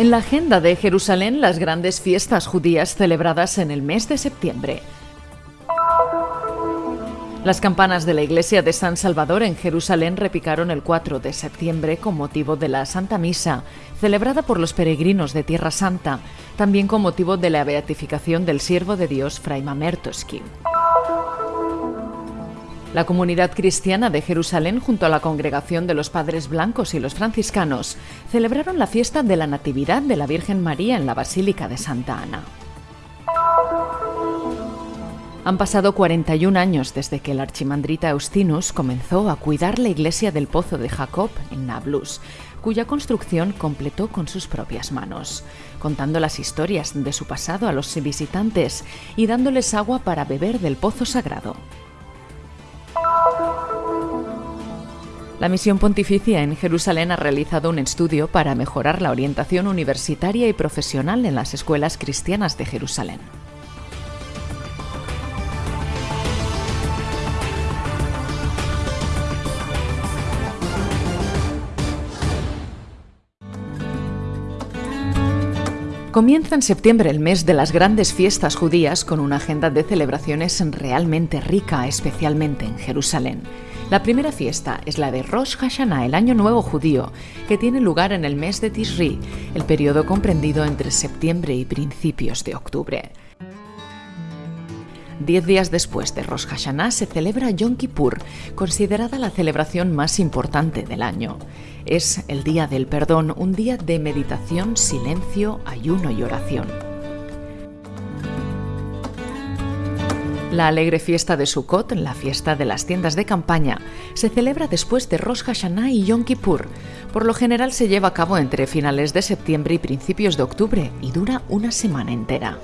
En la agenda de Jerusalén, las grandes fiestas judías celebradas en el mes de septiembre. Las campanas de la iglesia de San Salvador en Jerusalén repicaron el 4 de septiembre con motivo de la Santa Misa, celebrada por los peregrinos de Tierra Santa, también con motivo de la beatificación del siervo de Dios Fray Mamertoski. La comunidad cristiana de Jerusalén, junto a la congregación de los Padres Blancos y los franciscanos, celebraron la fiesta de la Natividad de la Virgen María en la Basílica de Santa Ana. Han pasado 41 años desde que el archimandrita Eustinus comenzó a cuidar la iglesia del Pozo de Jacob en Nablus, cuya construcción completó con sus propias manos, contando las historias de su pasado a los visitantes y dándoles agua para beber del pozo sagrado. La misión pontificia en Jerusalén ha realizado un estudio para mejorar la orientación universitaria y profesional en las escuelas cristianas de Jerusalén. Comienza en septiembre el mes de las grandes fiestas judías con una agenda de celebraciones realmente rica, especialmente en Jerusalén. La primera fiesta es la de Rosh Hashanah, el Año Nuevo Judío, que tiene lugar en el mes de Tishri, el periodo comprendido entre septiembre y principios de octubre. Diez días después de Rosh Hashanah se celebra Yom Kippur, considerada la celebración más importante del año. Es el día del perdón, un día de meditación, silencio, ayuno y oración. La alegre fiesta de Sukkot, la fiesta de las tiendas de campaña, se celebra después de Rosh Hashanah y Yom Kippur. Por lo general se lleva a cabo entre finales de septiembre y principios de octubre y dura una semana entera.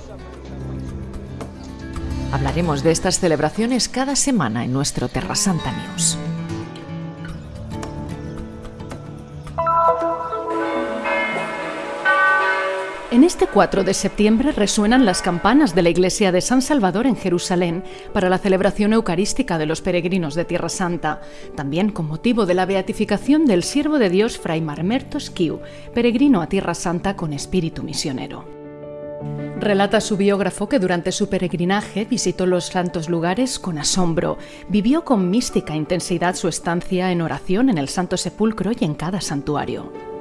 Hablaremos de estas celebraciones cada semana en nuestro Terra Santa News. En este 4 de septiembre resuenan las campanas de la iglesia de San Salvador en Jerusalén para la celebración eucarística de los peregrinos de Tierra Santa, también con motivo de la beatificación del siervo de Dios Fray Marmertos Kiu, peregrino a Tierra Santa con espíritu misionero. Relata su biógrafo que durante su peregrinaje visitó los santos lugares con asombro, vivió con mística intensidad su estancia en oración en el Santo Sepulcro y en cada santuario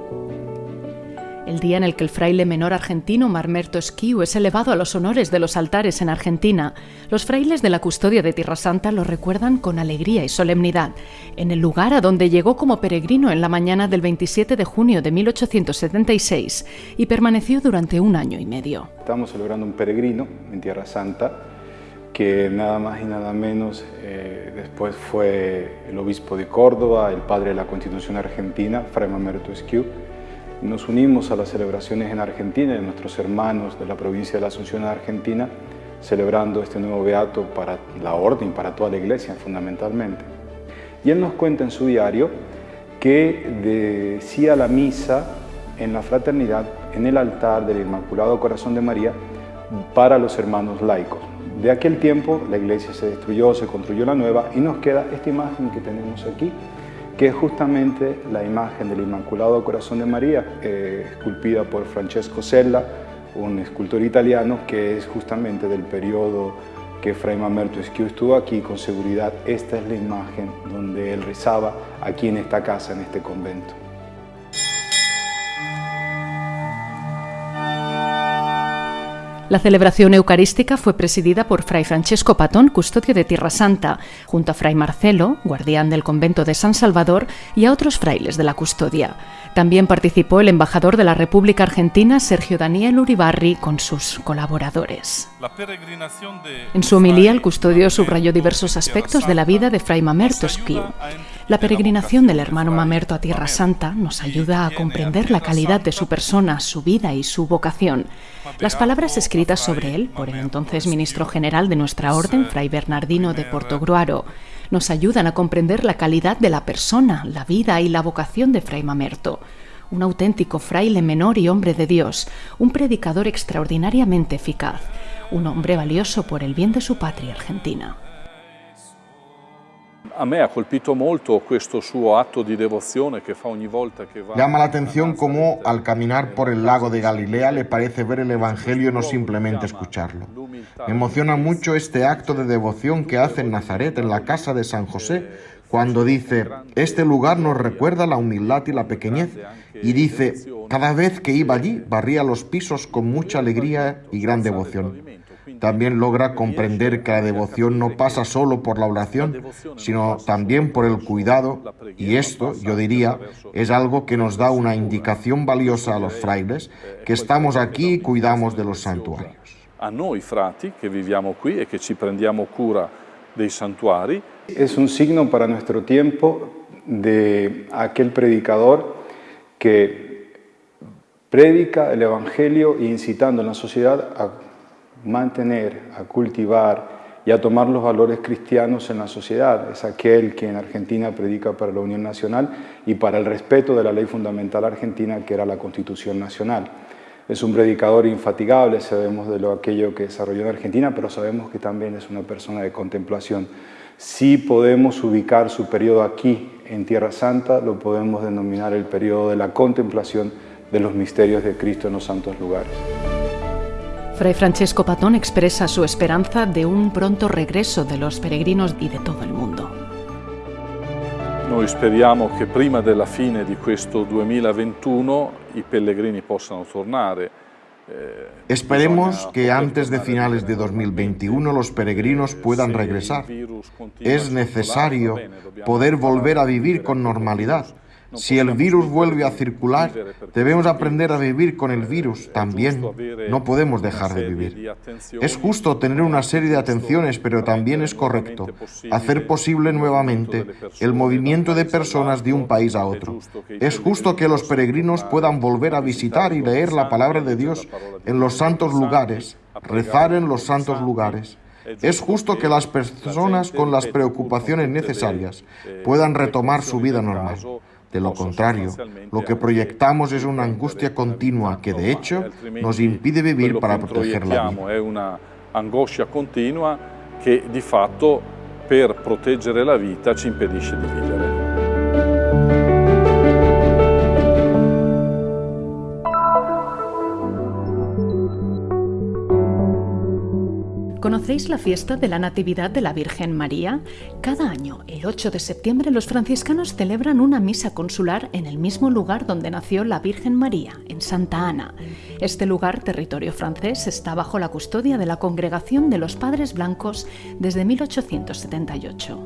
el día en el que el fraile menor argentino Marmerto Esquiu es elevado a los honores de los altares en Argentina, los frailes de la custodia de Tierra Santa lo recuerdan con alegría y solemnidad, en el lugar a donde llegó como peregrino en la mañana del 27 de junio de 1876 y permaneció durante un año y medio. Estamos celebrando un peregrino en Tierra Santa que nada más y nada menos eh, después fue el obispo de Córdoba, el padre de la Constitución Argentina, Fray Mamerto Esquiu, nos unimos a las celebraciones en Argentina de nuestros hermanos de la provincia de la Asunción Argentina, celebrando este nuevo beato para la orden, para toda la iglesia fundamentalmente. Y él nos cuenta en su diario que decía la misa en la fraternidad, en el altar del Inmaculado Corazón de María, para los hermanos laicos. De aquel tiempo la iglesia se destruyó, se construyó la nueva y nos queda esta imagen que tenemos aquí, que es justamente la imagen del Inmaculado Corazón de María, eh, esculpida por Francesco Sella, un escultor italiano que es justamente del periodo que Fray Mamerto Esquiu estuvo aquí, con seguridad esta es la imagen donde él rezaba aquí en esta casa, en este convento. La celebración eucarística fue presidida por Fray Francesco Patón, custodio de Tierra Santa, junto a Fray Marcelo, guardián del convento de San Salvador, y a otros frailes de la custodia. También participó el embajador de la República Argentina, Sergio Daniel Uribarri, con sus colaboradores. En su homilía, el custodio subrayó diversos aspectos de la vida de Fray Mamerto. La peregrinación del hermano Mamerto a Tierra Santa nos ayuda a comprender la calidad de su persona, su vida y su vocación. Las palabras escritas sobre él por el entonces ministro general de nuestra orden, Fray Bernardino de Portogruaro, nos ayudan a comprender la calidad de la persona, la vida y la vocación de Fray Mamerto un auténtico fraile menor y hombre de Dios, un predicador extraordinariamente eficaz, un hombre valioso por el bien de su patria argentina. Llama la atención cómo al caminar por el lago de Galilea le parece ver el Evangelio no simplemente escucharlo. Me emociona mucho este acto de devoción que hace en Nazaret, en la casa de San José, cuando dice, este lugar nos recuerda la humildad y la pequeñez, y dice, cada vez que iba allí barría los pisos con mucha alegría y gran devoción. También logra comprender que la devoción no pasa solo por la oración, sino también por el cuidado, y esto, yo diría, es algo que nos da una indicación valiosa a los frailes, que estamos aquí y cuidamos de los santuarios. A noi frati que viviamo qui e che ci prendiamo cura dei santuari. Es un signo para nuestro tiempo de aquel predicador que predica el Evangelio incitando a la sociedad a mantener, a cultivar y a tomar los valores cristianos en la sociedad. Es aquel que en Argentina predica para la Unión Nacional y para el respeto de la ley fundamental argentina que era la Constitución Nacional. Es un predicador infatigable, sabemos de lo aquello que desarrolló en Argentina, pero sabemos que también es una persona de contemplación. Si podemos ubicar su periodo aquí, en Tierra Santa, lo podemos denominar el periodo de la contemplación de los misterios de Cristo en los santos lugares. Fray Francesco Patón expresa su esperanza de un pronto regreso de los peregrinos y de todo el mundo. Noi speriamo che prima della fine di questo 2021 i pellegrini possano tornare. Eh, Esperemos que antes de finales de 2021 los peregrinos puedan regresar. Es necesario poder volver a vivir con normalidad si el virus vuelve a circular, debemos aprender a vivir con el virus también. No podemos dejar de vivir. Es justo tener una serie de atenciones, pero también es correcto hacer posible nuevamente el movimiento de personas de un país a otro. Es justo que los peregrinos puedan volver a visitar y leer la palabra de Dios en los santos lugares, rezar en los santos lugares. Es justo que las personas con las preocupaciones necesarias puedan retomar su vida normal. De lo contrario, lo que proyectamos es una angustia continua que de hecho nos impide vivir para proteger la vida. Es una angoscia continua que di fatto per proteggere la vita ci impedisce di vivere. ¿Conocéis la fiesta de la Natividad de la Virgen María? Cada año, el 8 de septiembre, los franciscanos celebran una misa consular en el mismo lugar donde nació la Virgen María, en Santa Ana. Este lugar, territorio francés, está bajo la custodia de la Congregación de los Padres Blancos desde 1878.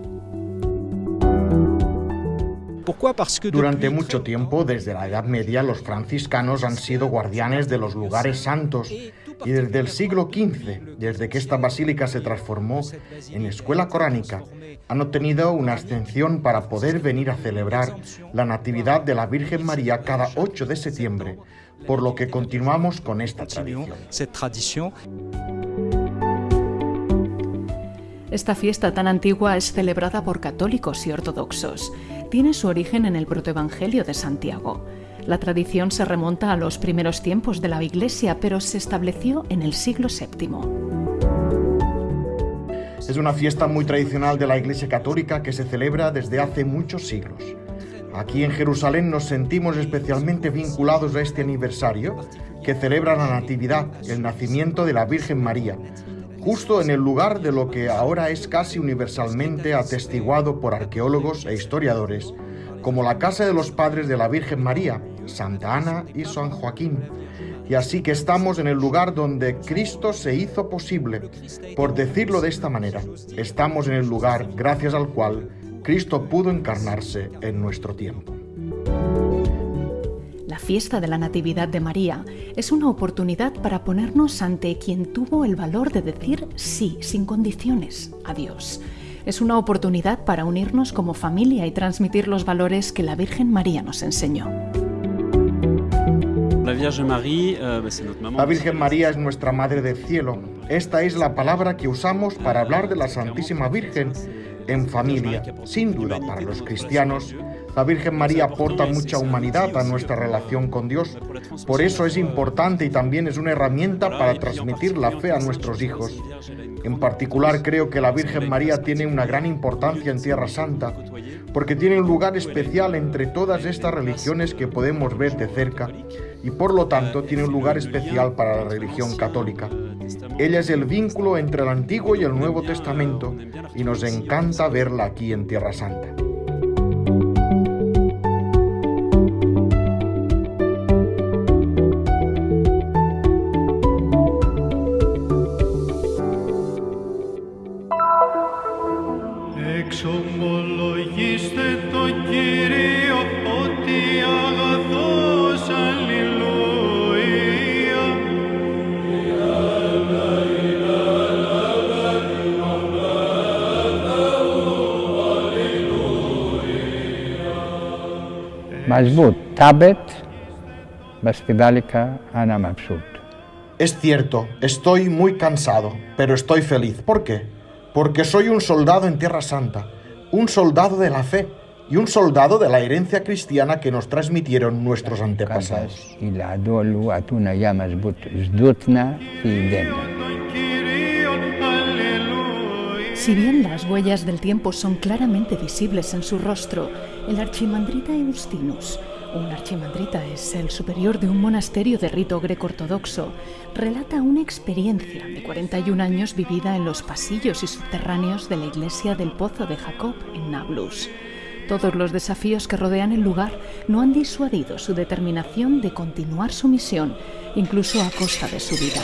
Durante mucho tiempo, desde la Edad Media, los franciscanos han sido guardianes de los lugares santos y desde el siglo XV, desde que esta basílica se transformó en escuela coránica, han obtenido una ascensión para poder venir a celebrar la Natividad de la Virgen María cada 8 de septiembre, por lo que continuamos con esta tradición. Esta fiesta tan antigua es celebrada por católicos y ortodoxos. Tiene su origen en el protoevangelio de Santiago. La tradición se remonta a los primeros tiempos de la Iglesia, pero se estableció en el siglo VII. Es una fiesta muy tradicional de la Iglesia Católica que se celebra desde hace muchos siglos. Aquí en Jerusalén nos sentimos especialmente vinculados a este aniversario que celebra la Natividad, el nacimiento de la Virgen María, justo en el lugar de lo que ahora es casi universalmente atestiguado por arqueólogos e historiadores como la casa de los padres de la Virgen María, Santa Ana y San Joaquín. Y así que estamos en el lugar donde Cristo se hizo posible. Por decirlo de esta manera, estamos en el lugar gracias al cual Cristo pudo encarnarse en nuestro tiempo. La fiesta de la Natividad de María es una oportunidad para ponernos ante quien tuvo el valor de decir sí, sin condiciones, a Dios es una oportunidad para unirnos como familia y transmitir los valores que la Virgen María nos enseñó. La Virgen María es nuestra Madre del Cielo. Esta es la palabra que usamos para hablar de la Santísima Virgen en familia. Sin duda, para los cristianos, la Virgen María aporta mucha humanidad a nuestra relación con Dios. Por eso es importante y también es una herramienta para transmitir la fe a nuestros hijos. En particular creo que la Virgen María tiene una gran importancia en Tierra Santa, porque tiene un lugar especial entre todas estas religiones que podemos ver de cerca y por lo tanto tiene un lugar especial para la religión católica. Ella es el vínculo entre el Antiguo y el Nuevo Testamento y nos encanta verla aquí en Tierra Santa. Es cierto, estoy muy cansado, pero estoy feliz. ¿Por qué? Porque soy un soldado en Tierra Santa, un soldado de la fe y un soldado de la herencia cristiana que nos transmitieron nuestros antepasados. Si bien las huellas del tiempo son claramente visibles en su rostro, el archimandrita Eustinus, un archimandrita es el superior de un monasterio de rito greco-ortodoxo, relata una experiencia de 41 años vivida en los pasillos y subterráneos de la iglesia del Pozo de Jacob en Nablus. Todos los desafíos que rodean el lugar no han disuadido su determinación de continuar su misión, incluso a costa de su vida.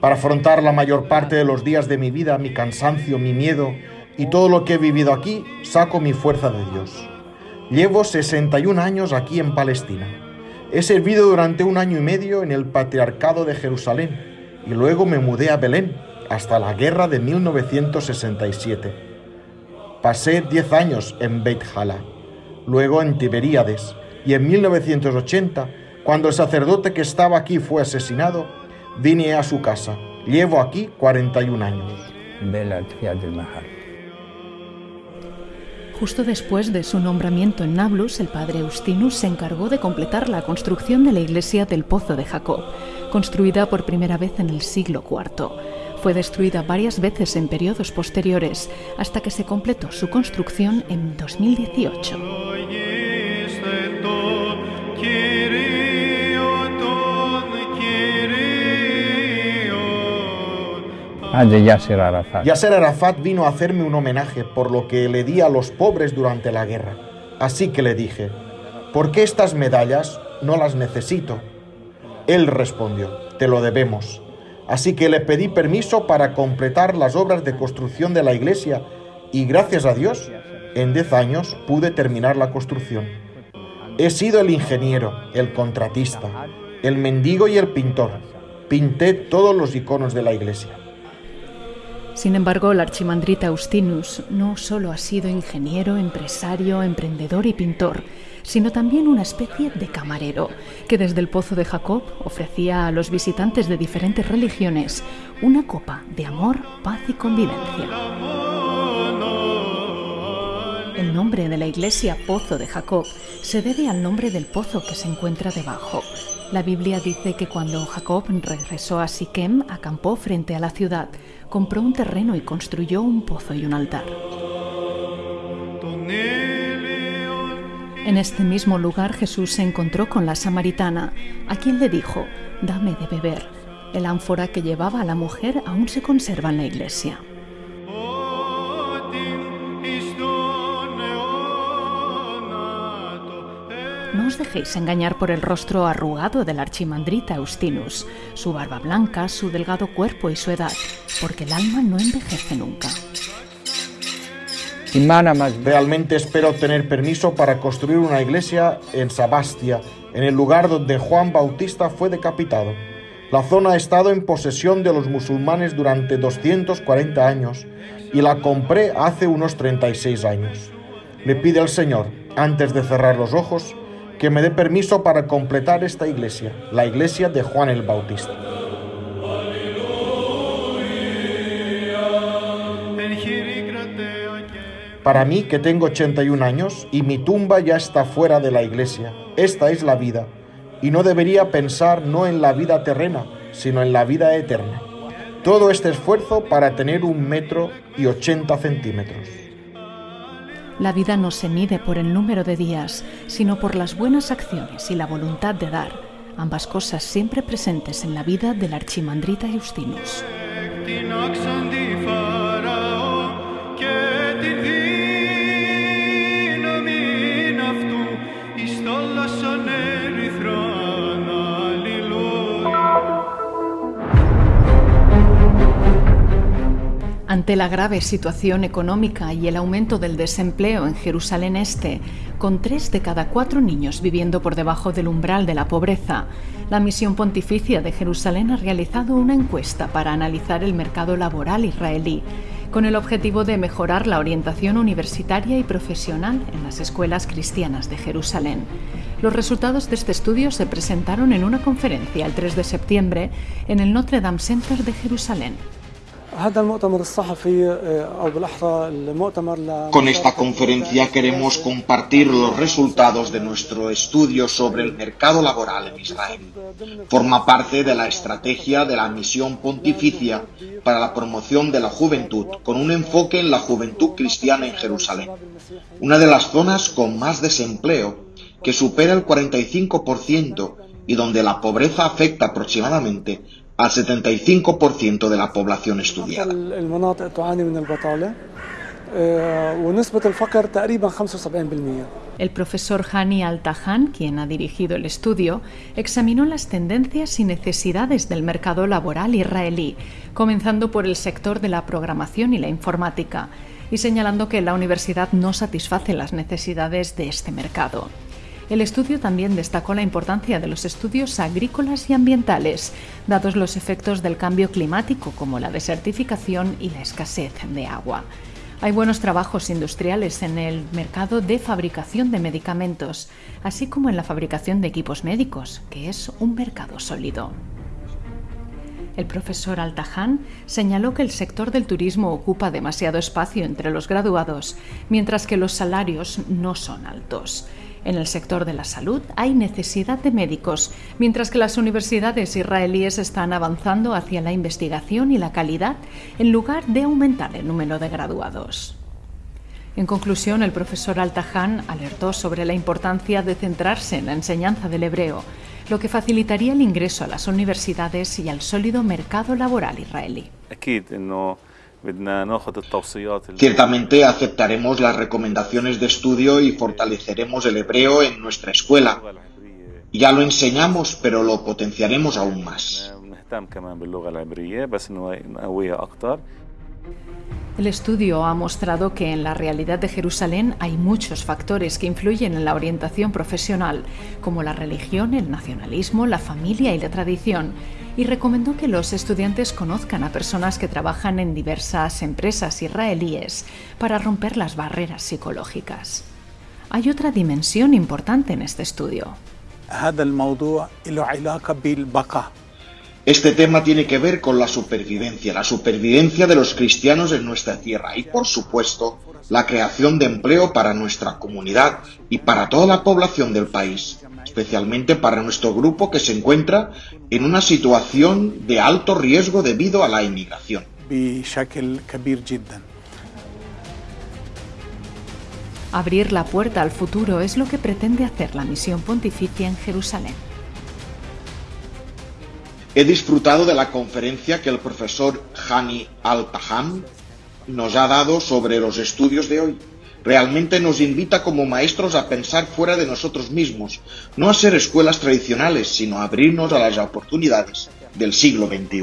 Para afrontar la mayor parte de los días de mi vida, mi cansancio, mi miedo y todo lo que he vivido aquí, saco mi fuerza de Dios. Llevo 61 años aquí en Palestina. He servido durante un año y medio en el Patriarcado de Jerusalén y luego me mudé a Belén hasta la guerra de 1967. Pasé 10 años en Beit Hala, luego en Tiberíades y en 1980 cuando el sacerdote que estaba aquí fue asesinado, vine a su casa. Llevo aquí 41 años. Justo después de su nombramiento en Nablus, el padre Eustinus se encargó de completar la construcción de la iglesia del Pozo de Jacob, construida por primera vez en el siglo IV. Fue destruida varias veces en periodos posteriores hasta que se completó su construcción en 2018. Ah, de Yasser Arafat. Yasser Arafat vino a hacerme un homenaje por lo que le di a los pobres durante la guerra. Así que le dije, ¿por qué estas medallas no las necesito? Él respondió, te lo debemos. Así que le pedí permiso para completar las obras de construcción de la iglesia y gracias a Dios, en 10 años pude terminar la construcción. He sido el ingeniero, el contratista, el mendigo y el pintor. Pinté todos los iconos de la iglesia. Sin embargo, el archimandrita Austinus no solo ha sido ingeniero, empresario, emprendedor y pintor, sino también una especie de camarero, que desde el Pozo de Jacob ofrecía a los visitantes de diferentes religiones una copa de amor, paz y convivencia. El nombre de la iglesia Pozo de Jacob se debe al nombre del pozo que se encuentra debajo. La Biblia dice que cuando Jacob regresó a Siquem, acampó frente a la ciudad, compró un terreno y construyó un pozo y un altar. En este mismo lugar Jesús se encontró con la samaritana, a quien le dijo, dame de beber. El ánfora que llevaba a la mujer aún se conserva en la iglesia. Dejéis engañar por el rostro arrugado del archimandrita Eustinus, su barba blanca, su delgado cuerpo y su edad, porque el alma no envejece nunca. Realmente espero tener permiso para construir una iglesia en Sabastia, en el lugar donde Juan Bautista fue decapitado. La zona ha estado en posesión de los musulmanes durante 240 años y la compré hace unos 36 años. Le pide al Señor, antes de cerrar los ojos, que me dé permiso para completar esta iglesia, la iglesia de Juan el Bautista. Para mí, que tengo 81 años y mi tumba ya está fuera de la iglesia, esta es la vida, y no debería pensar no en la vida terrena, sino en la vida eterna. Todo este esfuerzo para tener un metro y 80 centímetros. La vida no se mide por el número de días, sino por las buenas acciones y la voluntad de dar, ambas cosas siempre presentes en la vida del archimandrita Justinus. Ante la grave situación económica y el aumento del desempleo en Jerusalén Este, con tres de cada cuatro niños viviendo por debajo del umbral de la pobreza, la Misión Pontificia de Jerusalén ha realizado una encuesta para analizar el mercado laboral israelí, con el objetivo de mejorar la orientación universitaria y profesional en las escuelas cristianas de Jerusalén. Los resultados de este estudio se presentaron en una conferencia el 3 de septiembre en el Notre Dame Center de Jerusalén. Con esta conferencia queremos compartir los resultados de nuestro estudio sobre el mercado laboral en Israel. Forma parte de la estrategia de la misión pontificia para la promoción de la juventud, con un enfoque en la juventud cristiana en Jerusalén, una de las zonas con más desempleo, que supera el 45% y donde la pobreza afecta aproximadamente al 75% de la población estudiada. El profesor Hani Al-Tahan, quien ha dirigido el estudio, examinó las tendencias y necesidades del mercado laboral israelí, comenzando por el sector de la programación y la informática, y señalando que la universidad no satisface las necesidades de este mercado. El estudio también destacó la importancia de los estudios agrícolas y ambientales, dados los efectos del cambio climático como la desertificación y la escasez de agua. Hay buenos trabajos industriales en el mercado de fabricación de medicamentos, así como en la fabricación de equipos médicos, que es un mercado sólido. El profesor Altajan señaló que el sector del turismo ocupa demasiado espacio entre los graduados, mientras que los salarios no son altos. En el sector de la salud hay necesidad de médicos, mientras que las universidades israelíes están avanzando hacia la investigación y la calidad en lugar de aumentar el número de graduados. En conclusión, el profesor Altahan alertó sobre la importancia de centrarse en la enseñanza del hebreo, lo que facilitaría el ingreso a las universidades y al sólido mercado laboral israelí. Ciertamente aceptaremos las recomendaciones de estudio y fortaleceremos el hebreo en nuestra escuela. Ya lo enseñamos, pero lo potenciaremos aún más. El estudio ha mostrado que en la realidad de Jerusalén hay muchos factores que influyen en la orientación profesional, como la religión, el nacionalismo, la familia y la tradición, y recomendó que los estudiantes conozcan a personas que trabajan en diversas empresas israelíes para romper las barreras psicológicas. Hay otra dimensión importante en este estudio. Este tema tiene que ver con la supervivencia, la supervivencia de los cristianos en nuestra tierra y, por supuesto, la creación de empleo para nuestra comunidad y para toda la población del país, especialmente para nuestro grupo que se encuentra en una situación de alto riesgo debido a la inmigración. Abrir la puerta al futuro es lo que pretende hacer la misión pontificia en Jerusalén. He disfrutado de la conferencia que el profesor Hani Al-Taham nos ha dado sobre los estudios de hoy. Realmente nos invita como maestros a pensar fuera de nosotros mismos, no a ser escuelas tradicionales, sino a abrirnos a las oportunidades del siglo XXI.